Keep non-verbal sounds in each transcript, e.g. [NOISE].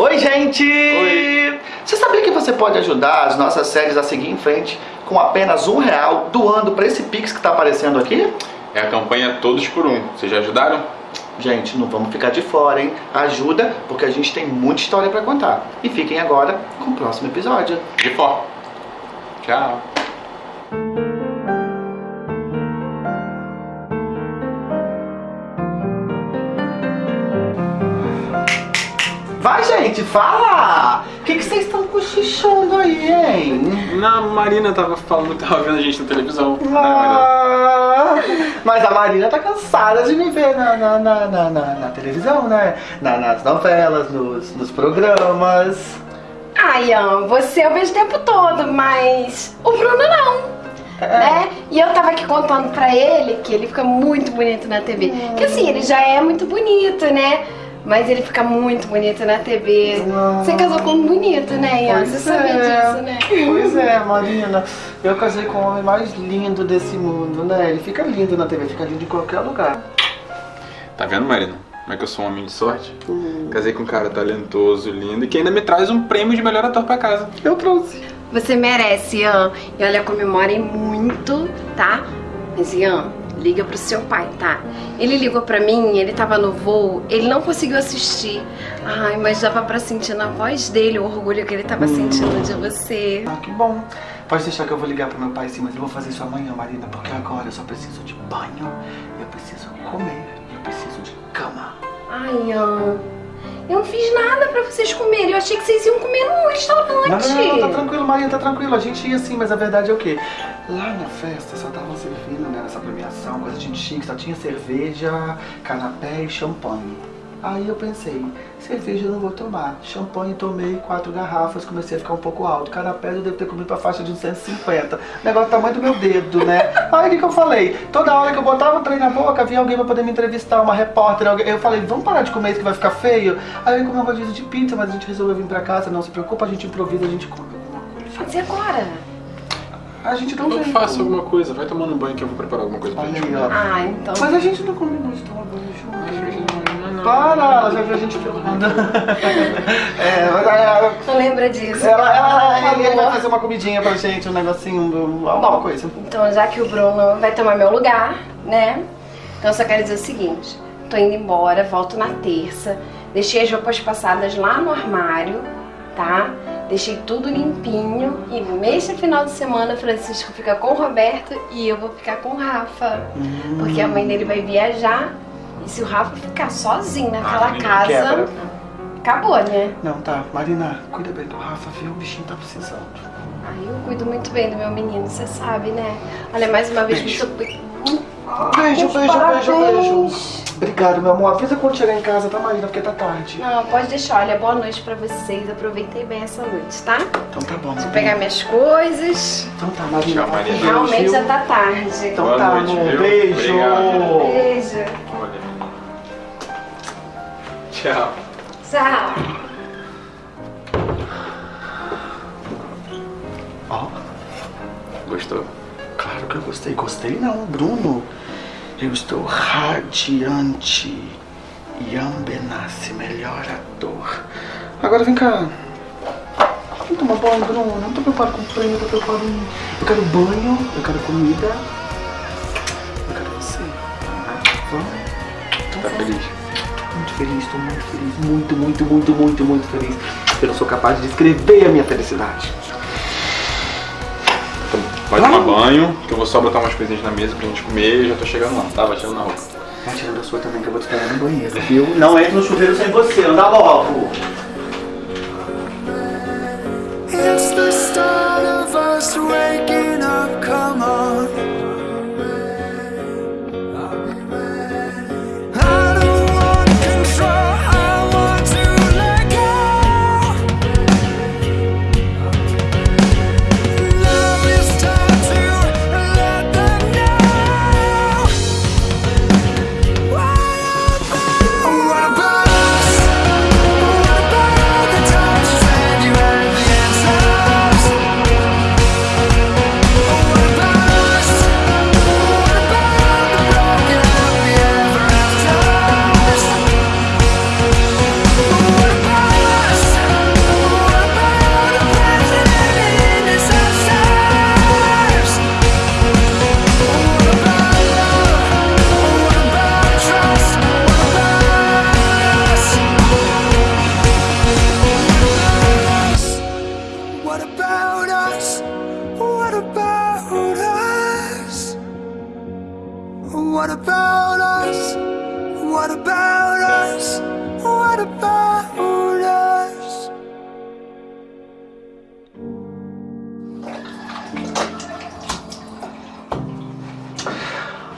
Oi, gente! Oi. Você sabia que você pode ajudar as nossas séries a seguir em frente com apenas um real doando para esse Pix que está aparecendo aqui? É a campanha Todos por Um. Vocês já ajudaram? Gente, não vamos ficar de fora, hein? Ajuda, porque a gente tem muita história para contar. E fiquem agora com o próximo episódio. De fora. Tchau. Gente, fala! O que, que vocês estão cochichando aí, hein? Na Marina tava falando que tava vendo a gente na televisão. Ah, mas a Marina tá cansada de me ver na, na, na, na, na, na televisão, né? Na, nas novelas, nos, nos programas. Ah, Ian, você eu vejo o tempo todo, mas o Bruno não. É. Né? E eu tava aqui contando pra ele que ele fica muito bonito na TV. Que assim, ele já é muito bonito, né? Mas ele fica muito bonito na TV. Você casou com um bonito, né, Ian? Pois Você sabia é. disso, né? Pois é, Marina. Eu casei com o homem mais lindo desse mundo, né? Ele fica lindo na TV, fica lindo em qualquer lugar. Tá vendo, Marina? Como é que eu sou um homem de sorte? Casei com um cara talentoso, lindo e que ainda me traz um prêmio de melhor ator pra casa. Eu trouxe. Você merece, Ian. E olha, comemorem muito, tá? Mas, Ian, liga pro seu pai, tá? Ele ligou pra mim, ele tava no voo, ele não conseguiu assistir. Ai, mas dava pra sentir na voz dele o orgulho que ele tava sentindo de você. Ah, que bom. Pode deixar que eu vou ligar pro meu pai sim, mas eu vou fazer isso amanhã, Marina, porque agora eu só preciso de banho, eu preciso comer, eu preciso de cama. Ai, Ian, eu não fiz nada pra vocês comerem. Eu achei que vocês iam comer num restaurante. Não, não, não, tá tranquilo, Marina, tá tranquilo. A gente ia sim, mas a verdade é o quê? Lá na festa só estavam servindo, né, nessa premiação, coisa de chique, só tinha cerveja, canapé e champanhe. Aí eu pensei, cerveja eu não vou tomar. Champanhe tomei quatro garrafas, comecei a ficar um pouco alto. Canapé eu devo ter comido pra faixa de uns 150. O negócio do tamanho do meu dedo, né? Aí o que, que eu falei? Toda hora que eu botava o trem na boca, vinha alguém pra poder me entrevistar, uma repórter. Alguém. Eu falei, vamos parar de comer isso que vai ficar feio? Aí eu comer um rodízio de pizza, mas a gente resolveu vir pra casa. Não se preocupa, a gente improvisa, a gente come alguma coisa. Ser agora. A gente um Eu faço alguma coisa, vai tomando banho que eu vou preparar alguma coisa pra Olha gente aí, ó. Ah, então. Mas a gente não combinou de tomar banho junto. Para, ela já viu a gente filmando. [LAUGHS] é, mas ela, Não lembra disso. ela, ela, Por ele vai fazer uma comidinha pra gente, um negocinho, um- alguma coisa. Então, já que o Bruno vai tomar meu lugar, né? Então, eu só quero dizer o seguinte: tô indo embora, volto na terça. Deixei as roupas passadas lá no armário, tá? Deixei tudo limpinho. E nesse final de semana, Francisco fica com o Roberto e eu vou ficar com o Rafa. Porque a mãe dele vai viajar. E se o Rafa ficar sozinho naquela menino casa, quebra. acabou, né? Não, tá. Marina, cuida bem do Rafa, viu? O bichinho tá precisando. Ai, eu cuido muito bem do meu menino, você sabe, né? Olha, mais uma vez, Beijo. muito. Beijo, beijo, beijo, parabéns. beijo. Obrigado, meu amor. Avisa quando chegar em casa, tá, Marina? Porque tá tarde. Não, pode deixar. Olha, boa noite pra vocês. Aproveitei bem essa noite, tá? Então tá bom. Vou pegar minhas coisas. Então tá, Marina. Tchau, Marina. Deus, realmente viu? já tá tarde. Então Boa tá, noite, amor. viu? Beijo. Obrigado. Beijo. Tchau. Tchau. Ó, Gostou? claro que eu gostei. Gostei não, Bruno. Eu estou radiante. Ian Benassi, melhor ator. Agora vem cá. Vamos tomar banho, Bruno. Não tô preocupado com o prêmio, tô preocupado em... Eu quero banho, eu quero comida. Eu quero você. Vamos? Então Tá vamos. feliz? Muito feliz, tô muito feliz. Muito, muito, muito, muito, muito feliz. Eu não sou capaz de descrever a minha felicidade. Então, vai tomar banho, que eu vou só botar umas coisinhas na mesa pra gente comer e já tô chegando lá, tá? Vai tirando na roupa. Vai tirando a sua também, que eu vou te esperar no banheiro, viu? Não entre no chuveiro sem você, anda logo. It's the start of us waking up, come on. What about us? What about us? What about us?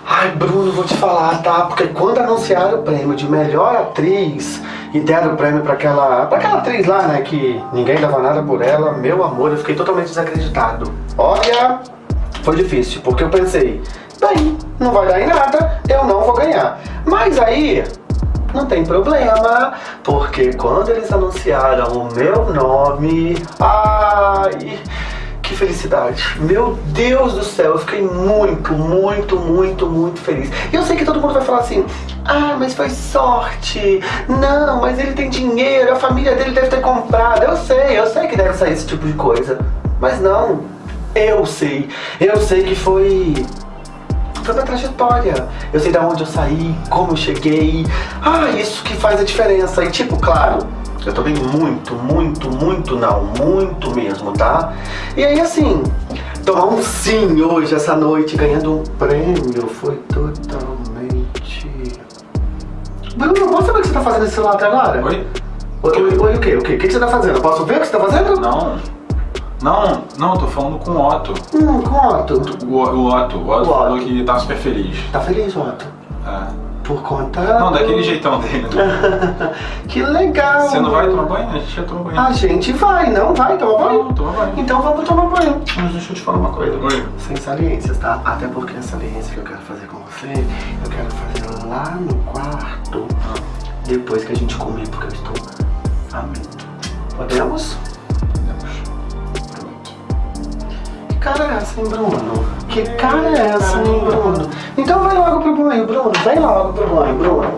Ai, Bruno, vou te falar, tá? Porque quando anunciaram o prêmio de melhor atriz e deram o prêmio pra aquela, pra aquela atriz lá, né? Que ninguém dava nada por ela, meu amor, eu fiquei totalmente desacreditado. Olha, foi difícil, porque eu pensei, daí, não vai dar em nada, eu não vou ganhar. Mas aí, não tem problema, porque quando eles anunciaram o meu nome, ai, que felicidade. Meu Deus do céu, eu fiquei muito, muito, muito, muito feliz. E eu sei que todo mundo vai falar assim, ah, mas foi sorte. Não, mas ele tem dinheiro, a família dele deve ter comprado. Eu sei, eu sei que deve sair esse tipo de coisa. Mas não, eu sei. Eu sei que foi foi minha trajetória. Eu sei de onde eu saí, como eu cheguei. Ah, isso que faz a diferença. E tipo, claro, eu tomei muito, muito, muito não, muito mesmo, tá? E aí assim, tomar um sim hoje, essa noite, ganhando um prêmio, foi totalmente... Bruno, posso saber o que você tá fazendo nesse celular até agora? Oi? Oi, oi, oi, o quê? O quê? O que você tá fazendo? Posso ver o que você tá fazendo? Não. Não, não, tô falando com o Otto. Hum, com o Otto. O, o Otto. O Otto O falou Otto. que tá super feliz. Tá feliz, Otto? É. Por conta... Não, daquele jeitão dele. né? [LAUGHS] que legal. Você não vai tomar banho? A gente já tomou banho. A gente vai, não vai tomar banho? Não, toma banho. Então vamos tomar banho. Mas deixa eu te falar uma coisa. Oi. Sem saliências, tá? Até porque a saliência que eu quero fazer com você, eu quero fazer lá no quarto, depois que a gente comer, porque eu estou faminto. Podemos? Cara é essa, hein, Bruno? Que cara é essa, hein, Bruno? Então vai logo pro banho, Bruno. Vem logo pro banho, Bruno.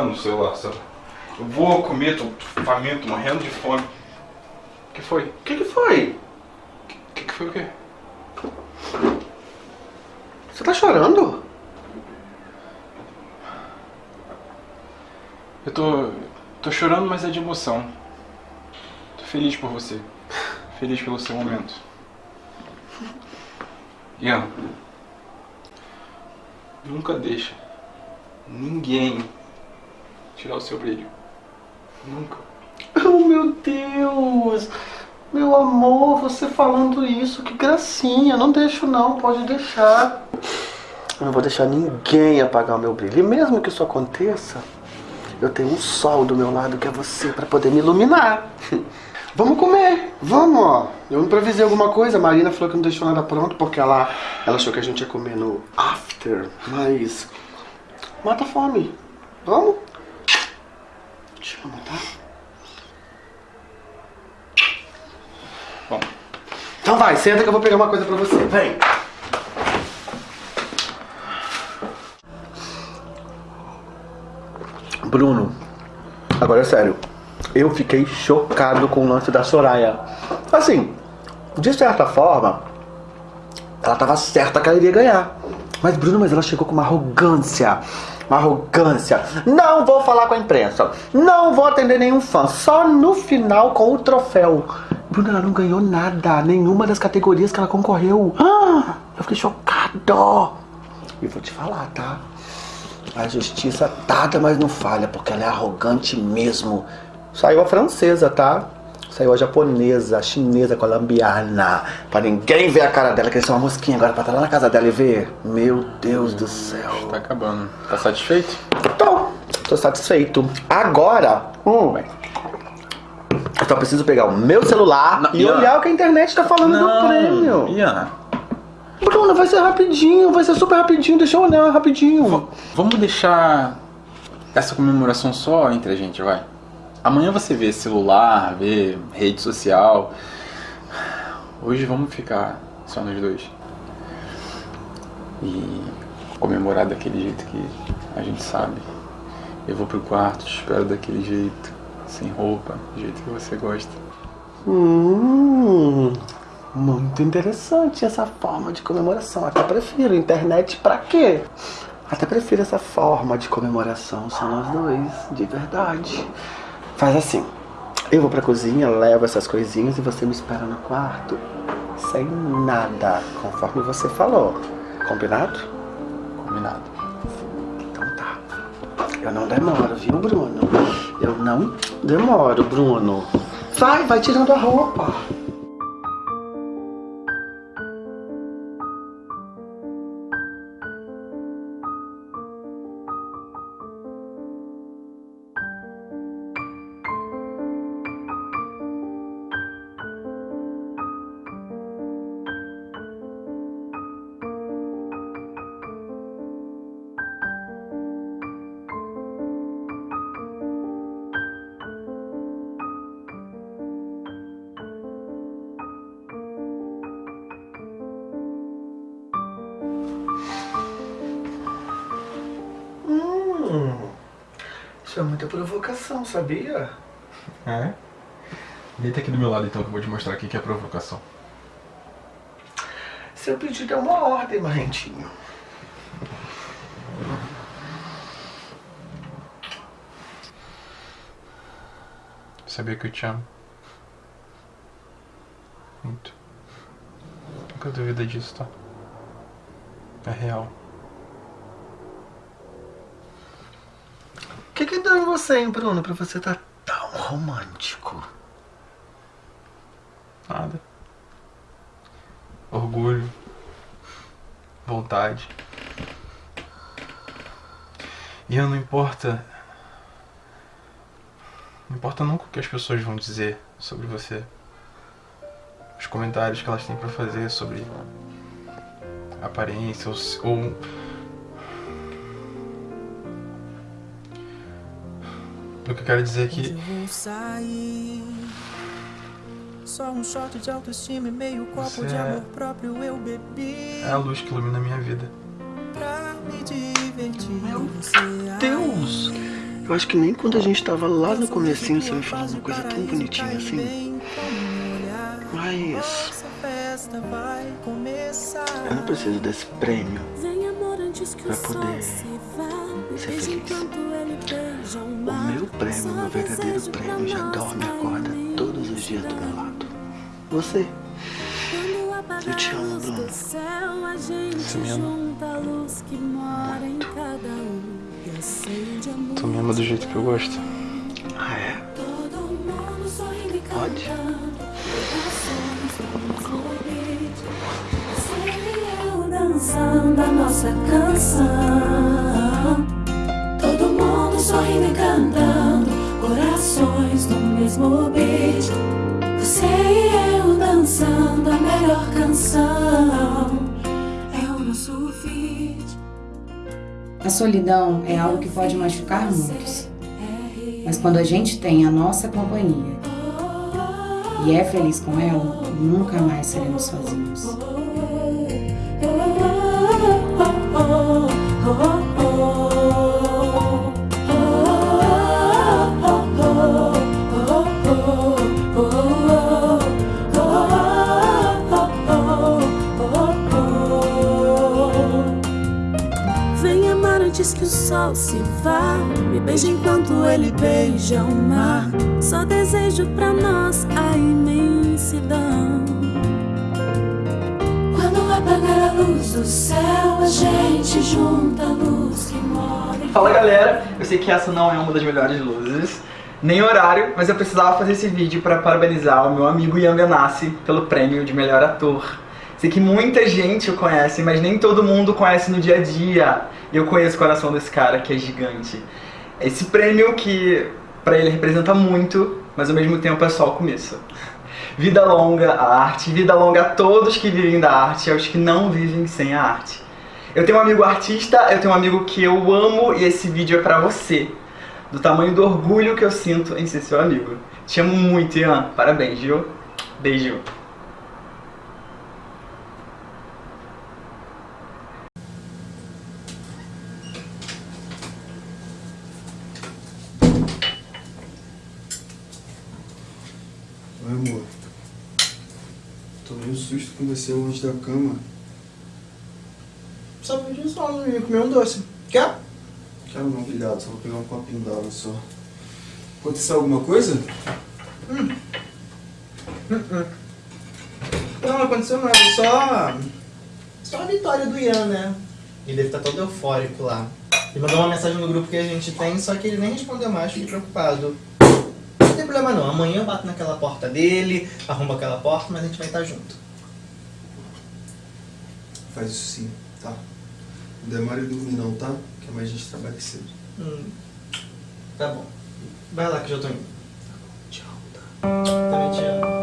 Segurando o celular. Eu vou comer, tô faminto, morrendo de fome. O que foi? O que que foi? O que, que foi o quê? Você tá chorando? Eu tô. tô chorando, mas é de emoção. Tô feliz por você. Feliz pelo seu momento. Ian. Nunca deixa ninguém tirar o seu brilho. Nunca. Oh, meu Deus! Meu amor, você falando isso, que gracinha. Não deixo não, pode deixar. Eu não vou deixar ninguém apagar o meu brilho. E mesmo que isso aconteça, eu tenho um sol do meu lado que é você para poder me iluminar. [LAUGHS] Vamos comer, vamos, ó. Eu improvisei alguma coisa, a Marina falou que não deixou nada pronto porque ela, ela achou que a gente ia comer no after, mas mata a fome. Vamos? Te amo, tá? Bom, Então vai, senta que eu vou pegar uma coisa pra você. Vem. Bruno, agora é sério. Eu fiquei chocado com o lance da Soraya. Assim, de certa forma, ela tava certa que ela iria ganhar. Mas, Bruno, mas ela chegou com uma arrogância. Uma arrogância. Não vou falar com a imprensa. Não vou atender nenhum fã. Só no final com o troféu. Bruno, ela não ganhou nada. Nenhuma das categorias que ela concorreu. Ah, eu fiquei chocado. E vou te falar, tá? A justiça tarda, mas não falha, porque ela é arrogante mesmo. Saiu a francesa, tá? Saiu a japonesa, a chinesa, a colombiana. Pra ninguém ver a cara dela, que eles uma mosquinha agora pra estar lá na casa dela e ver. Meu Deus do céu. tá acabando. Tá satisfeito? Tô, tô satisfeito. Agora, hum, eu só preciso pegar o meu celular Não, e Ian. olhar o que a internet tá falando do prêmio. Ian, Bruno, vai ser rapidinho, vai ser super rapidinho, deixa eu olhar rapidinho. v- vamos deixar essa comemoração só entre a gente, vai. Amanhã você vê celular, vê rede social. Hoje vamos ficar só nós dois. E comemorar daquele jeito que a gente sabe. Eu vou pro quarto, te espero daquele jeito. sem roupa, do jeito que você gosta. Hum, muito interessante essa forma de comemoração. Até prefiro. Internet pra quê? Até prefiro essa forma de comemoração. São nós dois, de verdade. Faz assim. Eu vou pra cozinha, levo essas coisinhas e você me espera no quarto. Sem nada, conforme você falou. Combinado? Combinado. Então tá. Eu não demoro, viu, Bruno? Eu não demoro, Bruno. Vai, vai tirando a roupa. Provocação, sabia? É? Deita aqui do meu lado então que eu vou te mostrar aqui que é provocação. Seu pedido é uma ordem, Marrentinho. Sabia que eu te amo. Muito. Nunca duvida disso, tá? É real. Que que deu em você, hein, Bruno, pra você estar tão romântico? Nada. Orgulho. Vontade. E eu não importa. Não importa nunca o que as pessoas vão dizer sobre você. Os comentários que elas têm pra fazer sobre aparência ou, ou o que eu quero dizer é que. Só um shot de autoestima e meio copo de é- amor próprio eu bebi. é a luz que ilumina a minha vida. Pra me divertir. Meu. Deus! Eu acho que nem quando a gente tava lá no comecinho você me falou uma coisa tão bonitinha assim. Mas Essa festa vai começar. eu não preciso desse prêmio. Vem amor antes que Pra poder se vá Me ser feliz. O meu prêmio, meu verdadeiro prêmio já dorme e acorda todos os dias do meu lado. Você. Eu te amo, Bruno. Você me ama? junta a luz que mora em cada acende a Tu me ama do jeito que eu gosto. Ah, é? Todo mundo sorrindo e Pode? e dançando a nossa canção sorrindo e cantando Corações no mesmo beat Você e eu dançando a melhor canção É o nosso feat A solidão é algo que pode machucar muitos. Mas quando a gente tem a nossa companhia e é feliz com ela, nunca mais seremos sozinhos. Antes que o sol se vá. Me beije enquanto ele beija o mar. Só desejo pra nós a imensidão. Quando apagar a luz do céu, a gente junta a luz que mora Fala galera, eu sei que essa não é uma das melhores luzes, nem horário, mas eu precisava fazer esse vídeo para parabenizar o meu amigo Ian Ganassi pelo prêmio de melhor ator. Sei que muita gente o conhece, mas nem todo mundo conhece no dia a dia. E eu conheço o coração desse cara que é gigante. Esse prêmio que para ele representa muito, mas ao mesmo tempo é só o começo. Vida longa à arte, vida longa a todos que vivem da arte e aos que não vivem sem a arte. Eu tenho um amigo artista, eu tenho um amigo que eu amo e esse vídeo é pra você. Do tamanho do orgulho que eu sinto em ser seu amigo. Te amo muito, Ian. Parabéns, viu? Beijo. Com você longe da cama. Só pedi só, não ia comer um doce. Quer? Quero não, obrigado. Só vou pegar um copinho d'água só. Aconteceu alguma coisa? Hum. Hum, hum. Não, não aconteceu nada, só. Só a vitória do Ian, né? Ele deve estar todo eufórico lá. Ele mandou uma mensagem no grupo que a gente tem, só que ele nem respondeu mais, fiquei preocupado. Não tem problema não, amanhã eu bato naquela porta dele, arrumo aquela porta, mas a gente vai estar junto. Faz isso sim, tá? Não demore dormir não, tá? Que amanhã a gente trabalha cedo. Hum. Tá bom. Vai lá que eu já tô indo. Tchau, tá? Também te amo.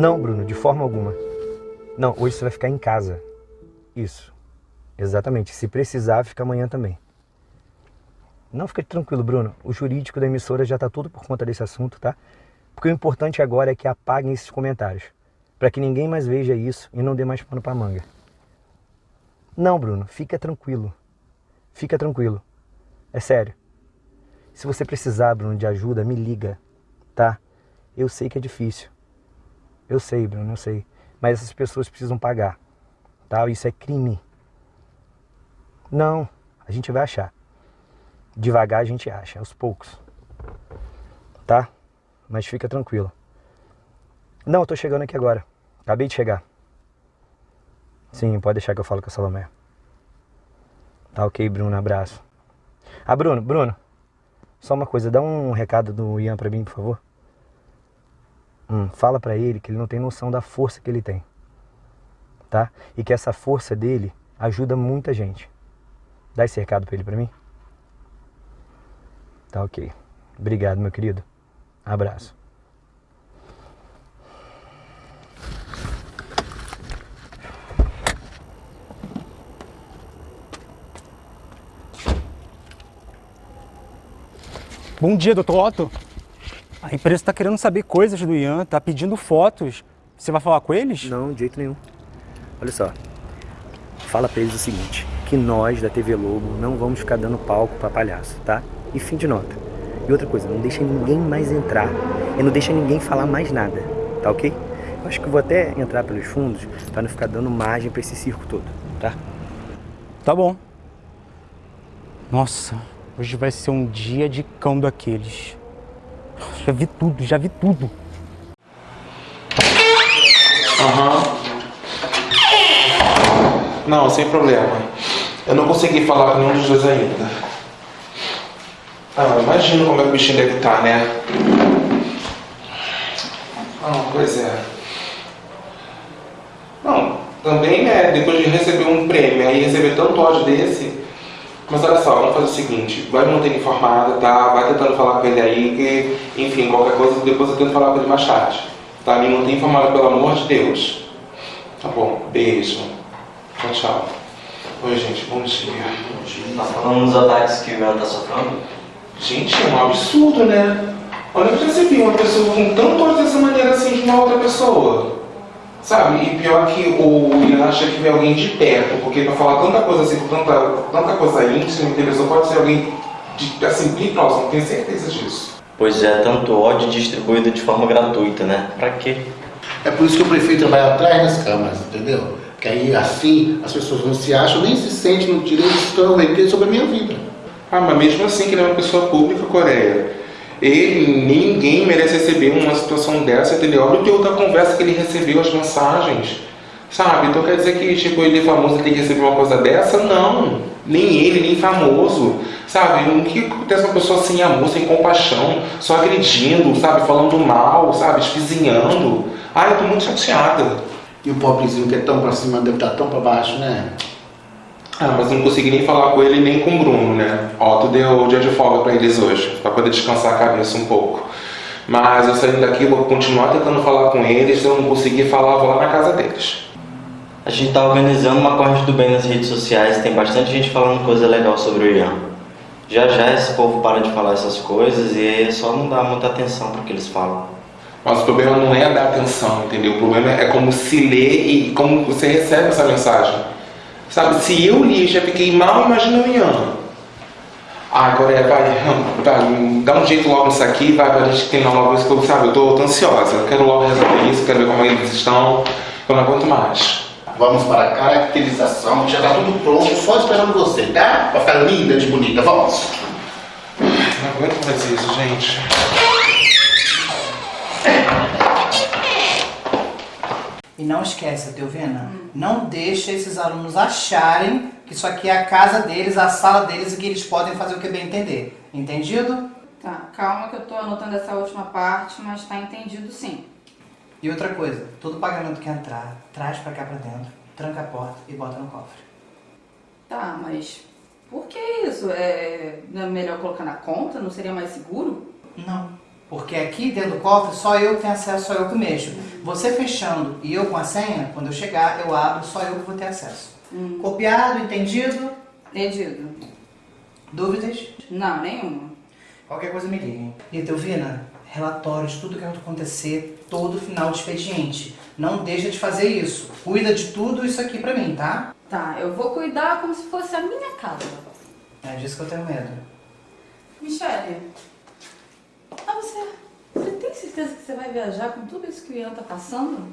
Não, Bruno, de forma alguma. Não, hoje você vai ficar em casa. Isso. Exatamente. Se precisar, fica amanhã também. Não, fica tranquilo, Bruno. O jurídico da emissora já está tudo por conta desse assunto, tá? Porque o importante agora é que apaguem esses comentários. Para que ninguém mais veja isso e não dê mais pano pra manga. Não, Bruno, fica tranquilo. Fica tranquilo. É sério. Se você precisar, Bruno, de ajuda, me liga, tá? Eu sei que é difícil. Eu sei, Bruno, eu sei. Mas essas pessoas precisam pagar, tá? Isso é crime. Não, a gente vai achar. Devagar a gente acha, aos poucos. Tá? Mas fica tranquilo. Não, eu tô chegando aqui agora. Acabei de chegar. Sim, pode deixar que eu falo com a Salomé. Tá ok, Bruno, abraço. Ah, Bruno, Bruno. Só uma coisa, dá um recado do Ian pra mim, por favor. Hum, fala pra ele que ele não tem noção da força que ele tem. Tá? E que essa força dele ajuda muita gente. Dá esse recado pra ele pra mim? Tá ok. Obrigado, meu querido. Abraço. Bom dia, doutor Otto. A empresa está querendo saber coisas do Ian, tá pedindo fotos. Você vai falar com eles? Não, de jeito nenhum. Olha só. Fala pra eles o seguinte, que nós da TV Lobo não vamos ficar dando palco pra palhaço, tá? E fim de nota. E outra coisa, não deixa ninguém mais entrar. E não deixa ninguém falar mais nada, tá ok? Eu acho que eu vou até entrar pelos fundos pra não ficar dando margem pra esse circo todo, tá? Tá bom. Nossa, hoje vai ser um dia de cão daqueles. Já vi tudo, já vi tudo. Aham. Não, sem problema. Eu não consegui falar com nenhum dos dois ainda. Ah, imagino como é que o bichinho deve estar, né? Ah, pois é. Não, também, né, depois de receber um prêmio aí receber tanto ódio desse. Mas olha só, vamos fazer o seguinte, vai me manter informada, tá? Vai tentando falar com ele aí, que, enfim, qualquer coisa depois eu tento falar com ele mais tarde. Tá? Me mantém informada, pelo amor de Deus. Tá bom, beijo. Tchau, tchau. Oi, gente, bom dia. Tá falando dos ataques que o Ian tá sofrendo? Gente, é um absurdo, né? Olha que você viu uma pessoa com tanto ódio dessa maneira assim de uma outra pessoa. Sabe? E pior que o Ian acha que vê alguém de perto, porque pra falar tanta coisa assim, tanta, tanta coisa íntima? Só pode ser alguém de, assim, bem próximo, tenho certeza disso. Pois é, tanto ódio distribuído de forma gratuita, né? Pra quê? É por isso que o prefeito vai atrás das câmaras, entendeu? Que aí assim as pessoas não se acham, nem se sentem no direito de tornar sobre a minha vida. Ah, mas mesmo assim que ele é uma pessoa pública, Coreia. Ele, ninguém merece receber uma situação dessa, entendeu? Olha o teor da conversa que ele recebeu, as mensagens. Sabe? Então quer dizer que, tipo, ele é famoso e tem que receber uma coisa dessa? Não. Nem ele, nem famoso. Sabe? O que acontece uma pessoa sem amor, sem compaixão, só agredindo, sabe? Falando mal, sabe? Espizinhando. Ai, eu tô muito chateada. E o pobrezinho que é tão pra cima deve estar tão pra baixo, né? Ah, mas eu não consegui nem falar com ele nem com o Bruno, né? Ó, tu deu dia de folga pra eles hoje, pra poder descansar a cabeça um pouco. Mas eu saindo daqui, vou continuar tentando falar com eles. Se eu não conseguir falar, vou lá na casa deles. A gente tá organizando uma corrente do bem nas redes sociais, tem bastante gente falando coisa legal sobre o Ian. Já já esse povo para de falar essas coisas e aí é só não dar muita atenção pro que eles falam. Mas o problema não é dar atenção, entendeu? O problema é como se lê e como você recebe essa mensagem. Sabe, se eu li e já fiquei mal, imagina o Ian. Ah, agora é, vai, vai, dá um jeito logo nisso aqui, vai pra gente terminar logo isso que eu, sabe, eu tô, tô ansiosa, eu quero logo resolver isso, quero ver como eles estão, eu não aguento mais. Vamos para a caracterização, já tá tudo pronto, só esperando você, tá? Pra ficar linda de bonita, vamos. Não aguento mais isso, gente. E não esquece, Teovina, não deixa esses alunos acharem que isso aqui é a casa deles, a sala deles e que eles podem fazer o que bem entender. Entendido? Tá, calma que eu tô anotando essa última parte, mas tá entendido sim. E outra coisa, todo pagamento que entrar, traz pra cá pra dentro, tranca a porta e bota no cofre. Tá, mas por que isso? É, não é melhor colocar na conta? Não seria mais seguro? Não. Porque aqui dentro do cofre só eu que tenho acesso, só eu que mexo. Você fechando e eu com a senha, quando eu chegar, eu abro, só eu que vou ter acesso. Copiado, entendido? Entendido. Dúvidas? Não, nenhuma. Qualquer coisa me liguem. E Teovina, relatórios, tudo que acontecer, todo final de expediente. Não deixa de fazer isso. Cuida de tudo isso aqui pra mim, tá? Tá, eu vou cuidar como se fosse a minha casa. É disso que eu tenho medo. Michele, ah, você, você tem certeza que você vai viajar com tudo isso que o Ian tá passando?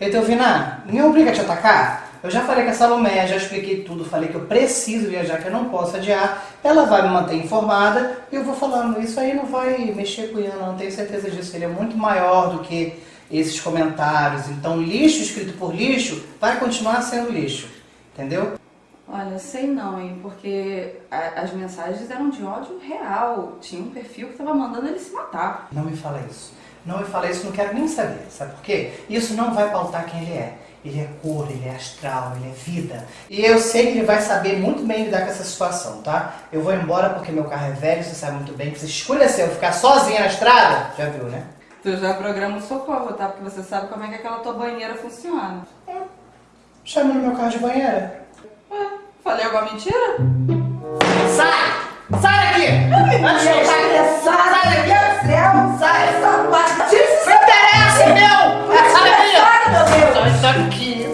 E Teovina, me obriga a te atacar? Eu já falei com a Salomé, já expliquei tudo, falei que eu preciso viajar, que eu não posso adiar. Ela vai me manter informada e eu vou falando. Isso aí não vai mexer com o Ian, não, tenho certeza disso. Ele é muito maior do que esses comentários. Então, lixo escrito por lixo vai continuar sendo lixo. Entendeu? Olha, sei não, hein, porque a- as mensagens eram de ódio real. Tinha um perfil que tava mandando ele se matar. Não me fala isso. Não me fala isso, não quero nem saber. Sabe por quê? Isso não vai pautar quem ele é. Ele é cor, ele é astral, ele é vida. E eu sei que ele vai saber muito bem lidar com essa situação, tá? Eu vou embora porque meu carro é velho, você sabe muito bem que se escureceu eu ficar sozinha na estrada, já viu, né? Tu já programa o socorro, tá? Porque você sabe como é que aquela tua banheira funciona. Chama no meu carro de banheira. Ué, falei alguma mentira? Sai! Sai daqui! Antes de eu sair, sai daqui! Céu, sai essa parte! Isso não interessa, meu! Sai daqui! Sai, meu Deus! Sai daqui!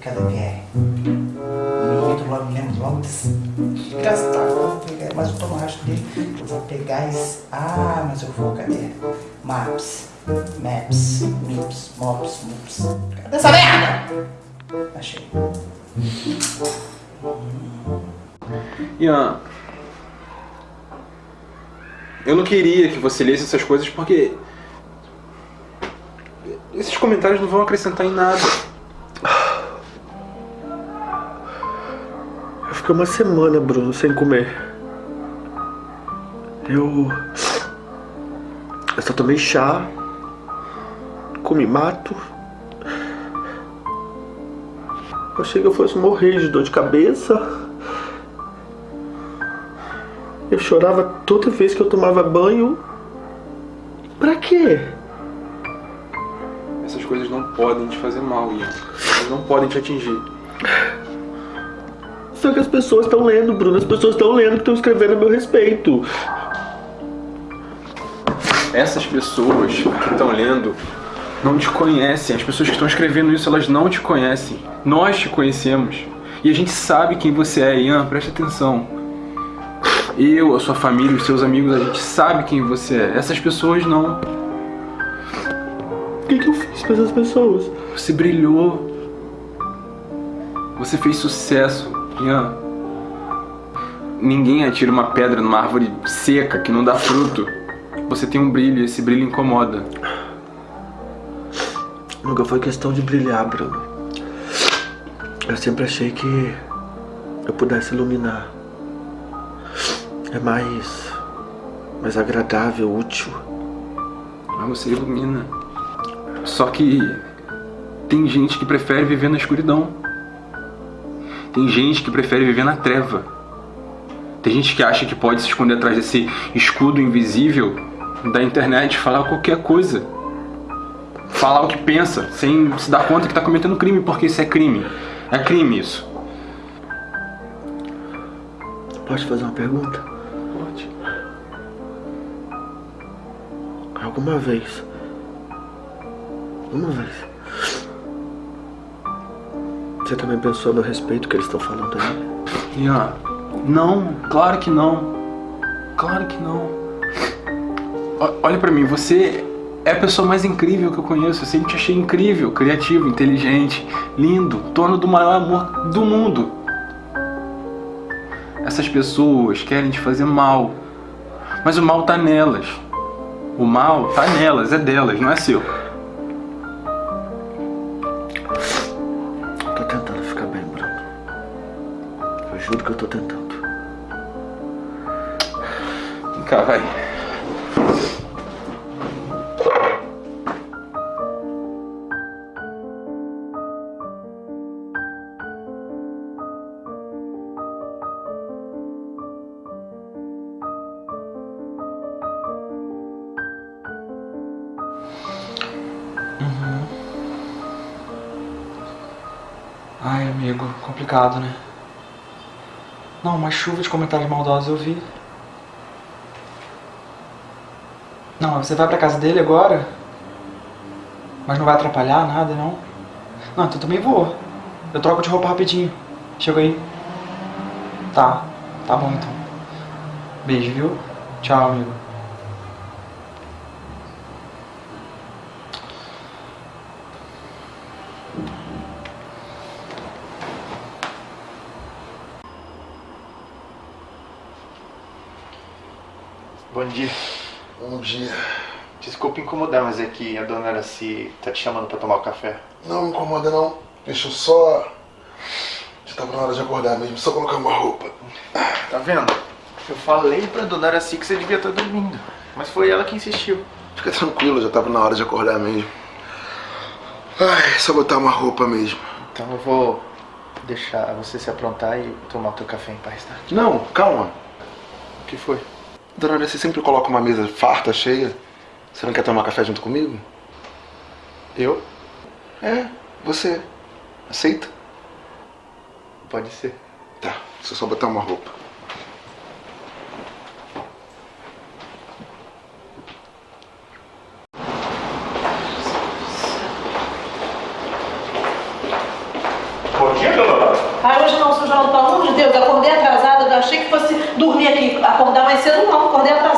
Cadê Pierre? Me logo, me lembro logo desse desgraçado. vou pegar esse... Ah, mas eu vou, cadê? Maps. Maps. Mips. Mops. Mops. Cadê essa merda? Achei. Ian, eu não queria que você lesse essas coisas porque esses comentários não vão acrescentar em nada. Eu fiquei uma semana, Bruno, sem comer. Eu. Eu só tomei chá, comi mato. Eu achei que eu fosse morrer de dor de cabeça. Eu chorava toda vez que eu tomava banho. Pra quê? Essas coisas não podem te fazer mal, Ian. Elas não podem te atingir. Só que as pessoas estão lendo, Bruno. As pessoas estão lendo que estão escrevendo a meu respeito. Essas pessoas que estão lendo não te conhecem. As pessoas que estão escrevendo isso, elas não te conhecem. Nós te conhecemos. E a gente sabe quem você é, Ian. Preste atenção. Eu, a sua família, os seus amigos, a gente sabe quem você é. Essas pessoas não. O que, que eu fiz pra essas pessoas? Você brilhou. Você fez sucesso, Ian. Ninguém atira uma pedra numa árvore seca que não dá fruto. Você tem um brilho e esse brilho incomoda. Nunca foi questão de brilhar, Bruno. Eu sempre achei que eu pudesse iluminar. É mais. mais agradável, útil. Ah, você ilumina. Só que. tem gente que prefere viver na escuridão. Tem gente que prefere viver na treva. Tem gente que acha que pode se esconder atrás desse escudo invisível da internet, falar qualquer coisa. Falar o que pensa, sem se dar conta que está cometendo crime, porque isso é crime. É crime isso. Posso fazer uma pergunta? Pode. Alguma vez. Uma vez. Você também pensou meu respeito que eles estão falando aí? Ian, não, claro que não. Claro que não. O- Olha pra mim, você é a pessoa mais incrível que eu conheço. Eu sempre te achei incrível, criativo, inteligente, lindo, dono do maior amor do mundo. Essas pessoas querem te fazer mal. Mas o mal tá nelas. O mal tá nelas, é delas, não é seu. Tô tentando ficar bem, Bruno. Eu juro que eu tô tentando. Vem cá, vai. Né? Não, uma chuva de comentários maldosos eu vi. Não, você vai pra casa dele agora? Mas não vai atrapalhar nada, não? Não, então também vou. Eu troco de roupa rapidinho. Chega aí. Tá, tá bom então. Beijo, viu? Tchau, amigo. Bom dia. Bom dia. Desculpa incomodar, mas é que a dona Araci tá te chamando pra tomar o café. Não me incomoda não. Deixa eu só. Já tava na hora de acordar mesmo, só colocar uma roupa. Tá vendo? Eu falei pra dona Araci que você devia estar dormindo. Mas foi ela que insistiu. Fica tranquilo, já tava na hora de acordar mesmo. Ai, só botar uma roupa mesmo. Então eu vou deixar você se aprontar e tomar o teu café em paz, tá? Não, calma. O que foi? Dona Aura, você sempre coloca uma mesa farta, cheia. Você não quer tomar café junto comigo? Eu? É, você. Aceita? Pode ser. Tá, deixa eu só botar uma roupa. Bom dia, dona Ah, hoje não, seu João, pelo amor de Deus, acordei atrasada, eu achei que fosse dormir aqui, acordar mais cedo não, acordei atrasada.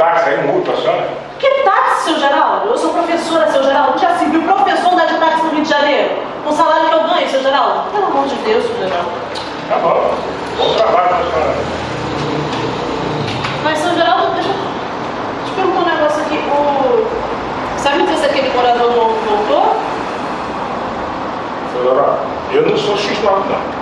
táxi aí, multa, senhora. Que táxi, seu Geraldo? Eu sou professora, seu Geraldo. Já se viu professor andar de táxi no Rio de Janeiro? Com o salário que eu ganho, seu Geraldo? Pelo amor de Deus, seu Geraldo. Tá bom. Bom trabalho, senhora. Mas, seu Geraldo, deixa eu te perguntar um negócio aqui. O... Sabe me dizer se aquele morador novo voltou? Geraldo, eu não sou X9, não.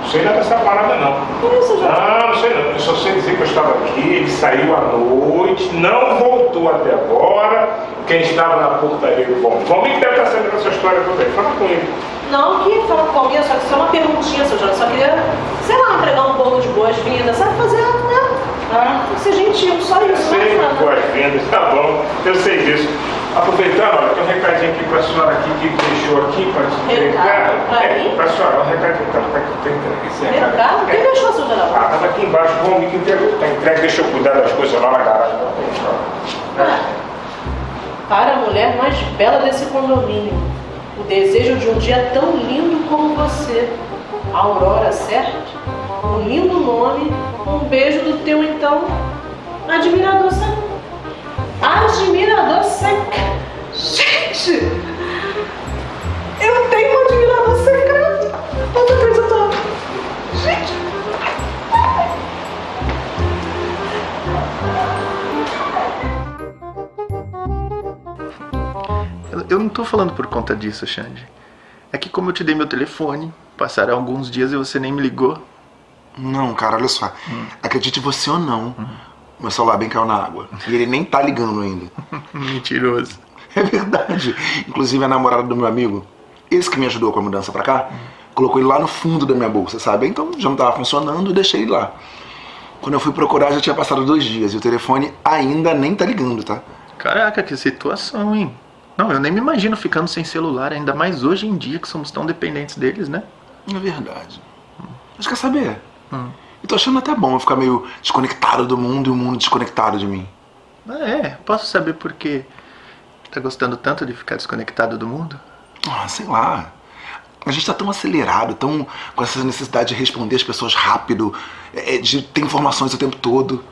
Não sei nada dessa parada, não. Que isso, Geraldo? Não, não sei não. Eu só sei dizer que eu estava aqui, ele saiu à noite, não voltou até agora. Quem estava na portaria do bom. Bom, que deve estar sabendo essa história toda aí. Fala com ele. Não, que fala comigo, só que só uma perguntinha, seu Geraldo. Só queria, sei lá, entregar um bolo de boas-vindas, sabe? Fazer, né? Ah, ser gentil, só isso, não é Sei, boas-vindas, tá bom. Eu sei disso. Aproveitando, olha, tem um recadinho aqui para a senhora aqui que deixou aqui para te entregar. Pra é, para a senhora, um recadinho. Tá, tá, tá entregue esse recado. Recado? Quem deixou, seu Geraldo? Ah, aqui embaixo, o homem que entregou. Tá entregue, deixa eu cuidar das coisas lá na garagem. Ah, Para a mulher mais bela desse condomínio. O desejo de um dia tão lindo como você. Aurora, certo? Um lindo nome. Um beijo do teu, então, admirador secreto. Admirador secreto. Gente! Eu tenho um admirador secreto. Eu tô acreditando. Gente! Eu, eu não tô falando por conta disso, Xande. É que como eu te dei meu telefone, passaram alguns dias e você nem me ligou. Não, cara, olha só. Acredite você ou não, meu celular bem caiu na água. E ele nem tá ligando ainda. [LAUGHS] Mentiroso. É verdade. Inclusive a namorada do meu amigo, esse que me ajudou com a mudança pra cá, colocou ele lá no fundo da minha bolsa, sabe? Então já não tava funcionando deixei ele lá. Quando eu fui procurar já tinha passado dois dias e o telefone ainda nem tá ligando, tá? Caraca, que situação, hein? Não, eu nem me imagino ficando sem celular, ainda mais hoje em dia que somos tão dependentes deles, né? É verdade. Mas quer saber? Eu tô achando até bom eu ficar meio desconectado do mundo e o mundo desconectado de mim. É, posso saber por que tá gostando tanto de ficar desconectado do mundo? Ah, sei lá. A gente tá tão acelerado, tão com essa necessidade de responder as pessoas rápido, é, de ter informações o tempo todo,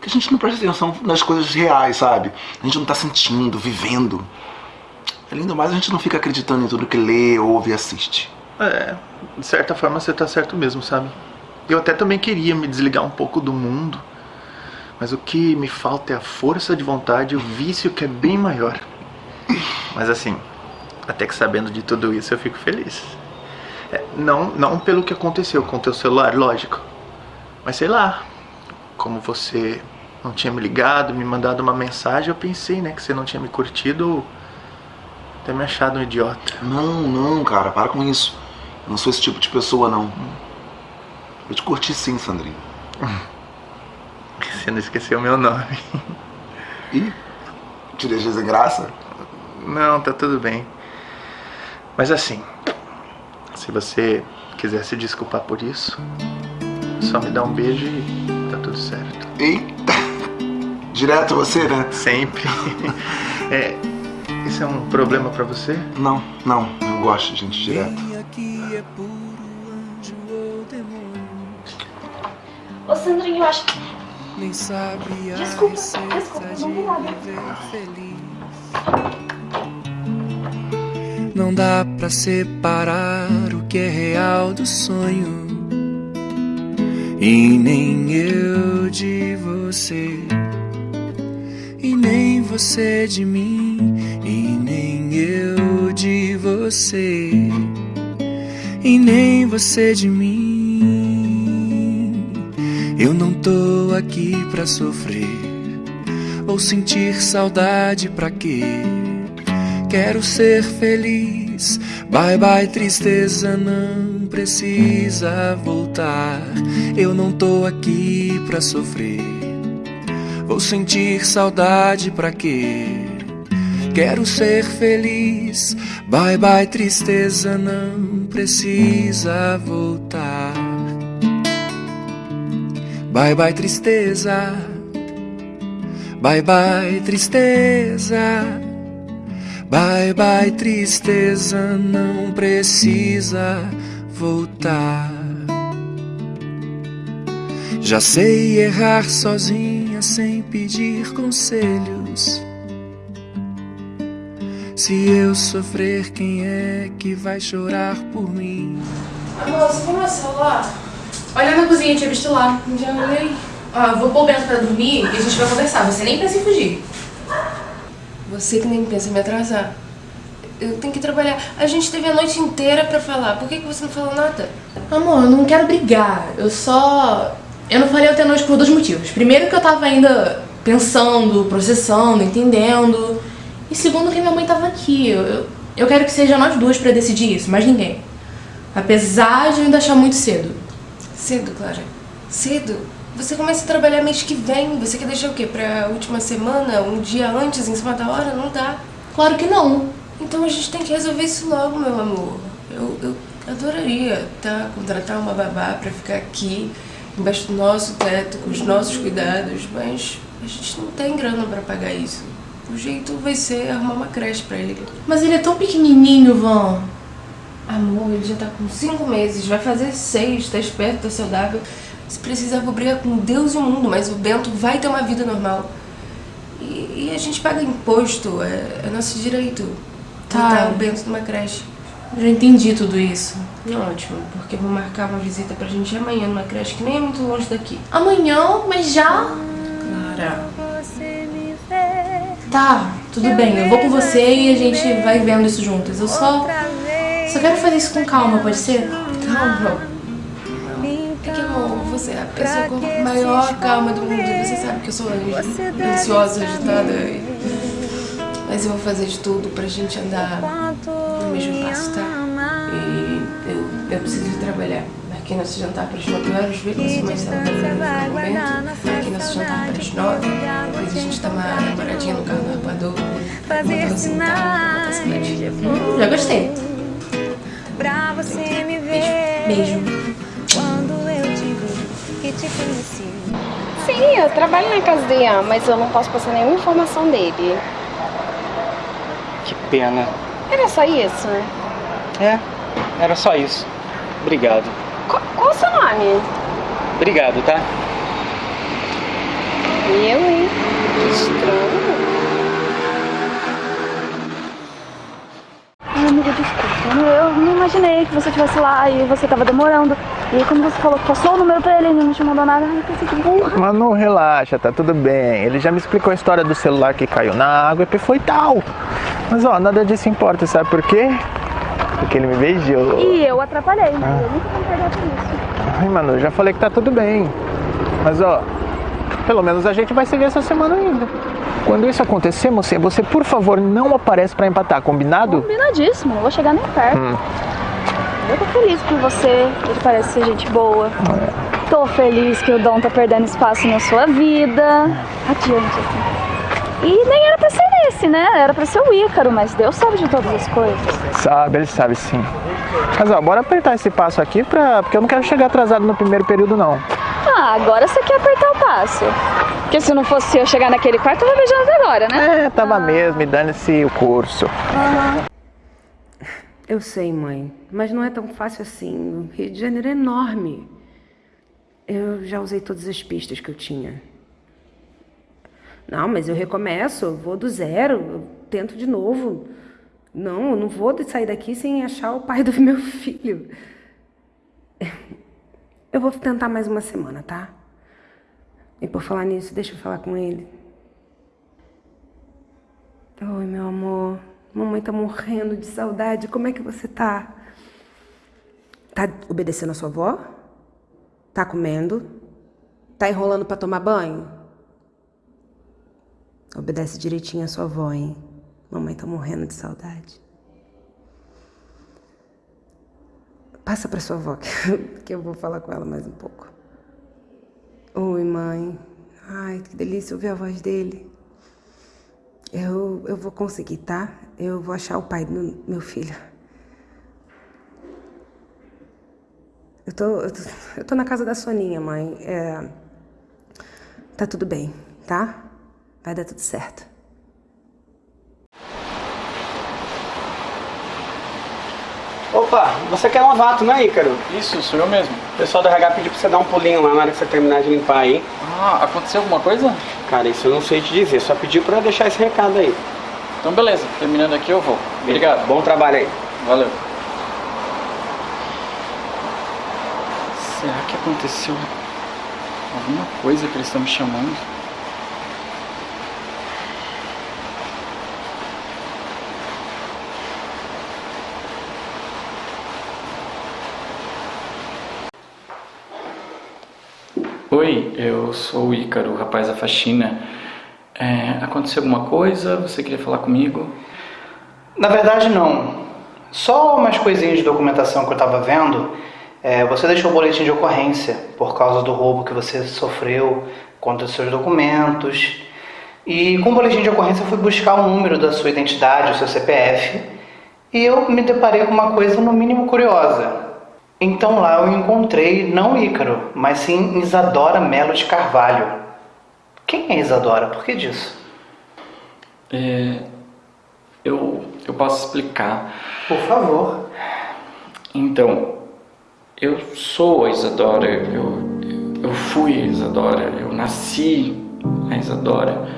que a gente não presta atenção nas coisas reais, sabe? A gente não tá sentindo, vivendo. Além do mais, a gente não fica acreditando em tudo que lê, ouve e assiste. É, de certa forma você tá certo mesmo, sabe? Eu até também queria me desligar um pouco do mundo, mas o que me falta é a força de vontade e o vício que é bem maior. Mas assim, até que sabendo de tudo isso eu fico feliz. É, não, não pelo que aconteceu com o teu celular, lógico. Mas sei lá, como você não tinha me ligado, me mandado uma mensagem, eu pensei, né, que você não tinha me curtido ou ter me achado um idiota. Não, não, cara, para com isso. Eu não sou esse tipo de pessoa, não. Eu te curti sim, Sandrinho. Você não esqueceu meu nome. Ih, te deixei sem graça? Não, tá tudo bem. Mas assim, se você quiser se desculpar por isso, só me dá um beijo e tá tudo certo. Eita! Direto você, né? Sempre. [LAUGHS] É, isso é um problema pra você? Não, não, eu gosto de gente direto. Sandrinho, eu acho que. Nem sabe a Desculpa, desculpa, de não vi nada. viver feliz. Não dá pra separar o que é real do sonho. E nem eu de você. E nem você de mim. E nem eu de você. E nem você de mim. Eu não tô aqui pra sofrer ou sentir saudade pra quê? Quero ser feliz. Bye bye tristeza, não precisa voltar. Eu não tô aqui pra sofrer ou sentir saudade pra quê? Quero ser feliz. Bye bye tristeza, não precisa voltar. Bye bye tristeza. Bye bye tristeza. Bye bye tristeza, não precisa voltar. Já sei errar sozinha sem pedir conselhos. Se eu sofrer, quem é que vai chorar por mim? Amor, você viu meu celular? Olha na cozinha, tinha visto lá. Já olhei. Ó, eu vou pôr o Bento pra dormir e a gente vai conversar. Você nem pensa em fugir. Você que nem pensa em me atrasar. Eu tenho que trabalhar. A gente teve a noite inteira pra falar. Por que, que você não falou nada? Amor, eu não quero brigar. Eu só... Eu não falei ontem à noite por dois motivos. Primeiro que eu tava ainda pensando, processando, entendendo. E segundo que minha mãe tava aqui. Eu, eu, eu quero que seja nós duas pra decidir isso, mais ninguém. Apesar de eu ainda achar muito cedo. Cedo, Clara? Cedo? Você começa a trabalhar mês que vem. Você quer deixar o quê? Pra última semana? Um dia antes, em cima da hora? Não dá. Claro que não. Então a gente tem que resolver isso logo, meu amor. Eu, eu adoraria, tá? Contratar uma babá pra ficar aqui, embaixo do nosso teto, com os nossos cuidados, mas a gente não tem grana pra pagar isso. O jeito vai ser arrumar uma creche pra ele. Mas ele é tão pequenininho, Van. Amor, ele já tá com cinco meses, vai fazer seis, tá esperto, tá saudável. Se precisar, vou brigar com Deus e o mundo, mas o Bento vai ter uma vida normal. E, e a gente paga imposto, é, é nosso direito. Tá. Botar o Bento numa creche. Já entendi tudo isso. Ótimo, porque eu vou marcar uma visita pra gente amanhã numa creche que nem é muito longe daqui. Amanhã? Mas já? Clara. Tá, tudo bem, eu vou com você e a gente vai vendo isso juntas. Eu só. Só quero fazer isso com calma, pode ser? Calma. É que, amor, você é a pessoa com a maior calma do mundo. Você sabe que eu sou ansiosa, agitada. Mas eu vou fazer de tudo pra gente andar no mesmo passo, tá? E eu, eu preciso trabalhar. Marquei nosso jantar para as 9 horas, vê com sua mãe se ela vai fazer no momento. Marquei nosso jantar para as 9. Depois a gente dá uma namoradinha no carro do. Botar assim, tá? Saudade. Hum, já gostei. Pra você me ver. Beijo. Quando eu te vi que te conheci. Sim, eu trabalho na casa do Ian, mas eu não posso passar nenhuma informação dele. Que pena. Era só isso? né? É, era só isso. Obrigado. Qual, qual o seu nome? Obrigado, tá? Eu, hein? Que estranho. Ai, amiga, desculpa. Eu não imaginei que você estivesse lá e você tava demorando. E quando você falou que passou o número pra ele e não te mandou nada, eu pensei que burra. Manu, relaxa, tá tudo bem. Ele já me explicou a história do celular que caiu na água e foi tal. Mas ó, nada disso importa, sabe por quê? Porque ele me beijou. E eu atrapalhei, né? Eu nunca vou perder por isso. Ai, Manu, já falei que tá tudo bem. Mas ó, pelo menos a gente vai se ver essa semana ainda. Quando isso acontecer, mocinha, você por favor não aparece pra empatar, combinado? Combinadíssimo, não vou chegar nem perto. Hum. Eu tô feliz por você, ele parece ser gente boa. Tô feliz que o Dom tá perdendo espaço na sua vida. Adiante, assim. E nem era pra ser esse, né? Era pra ser o Ícaro, mas Deus sabe de todas as coisas. Sabe, ele sabe sim. Mas ó, bora apertar esse passo aqui pra... porque eu não quero chegar atrasado no primeiro período, não. Ah, agora você quer apertar o passo. Porque se não fosse eu chegar naquele quarto, eu tava beijando agora, né? É, tava mesmo, e dane-se o curso. Eu sei, mãe, mas não é tão fácil assim. O Rio de Janeiro é enorme. Eu já usei todas as pistas que eu tinha. Não, mas eu recomeço, eu vou do zero, eu tento de novo. Não, eu não vou sair daqui sem achar o pai do [LAUGHS] meu filho. Eu vou tentar mais uma semana, tá? E por falar nisso, deixa eu falar com ele. Oi, meu amor. Mamãe tá morrendo de saudade. Como é que você tá? Tá obedecendo a sua avó? Tá comendo? Tá enrolando pra tomar banho? Obedece direitinho a sua avó, hein? Mamãe tá morrendo de saudade. Passa pra sua avó, [LAUGHS] que eu vou falar com ela mais um pouco. Oi, mãe. Ai, que delícia ouvir a voz dele. Eu, eu vou conseguir, tá? Eu vou achar o pai do meu filho. Eu tô, eu tô, eu tô na casa da Soninha, mãe. É, tá tudo bem, tá? Vai dar tudo certo. Opa, você quer novato, não é, Ícaro? Isso, sou eu mesmo. O pessoal do RH pediu pra você dar um pulinho lá na hora que você terminar de limpar aí. Ah, aconteceu alguma coisa? Cara, isso eu não sei te dizer, só pediu pra deixar esse recado aí. Então beleza, terminando aqui eu vou. Obrigado. Bom trabalho aí. Valeu. Será que aconteceu alguma coisa que eles estão me chamando? Oi, eu sou o Ícaro, o rapaz da faxina. É, aconteceu alguma coisa? Você queria falar comigo? Na verdade, não. Só umas coisinhas de documentação que eu tava vendo. É, você deixou o boletim de ocorrência por causa do roubo que você sofreu contra os seus documentos. E com o boletim de ocorrência eu fui buscar o número da sua identidade, o seu CPF. E eu me deparei com uma coisa no mínimo curiosa. Então lá eu encontrei não Ícaro, mas sim Isadora Melo de Carvalho. Quem é Isadora? Por que disso? É, eu, eu posso explicar. Por favor. Então, eu sou a Isadora, eu, eu fui a Isadora, eu nasci a Isadora,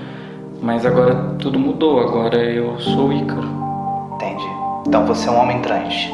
mas agora tudo mudou, agora eu sou o Ícaro. Entendi. Então você é um homem trans.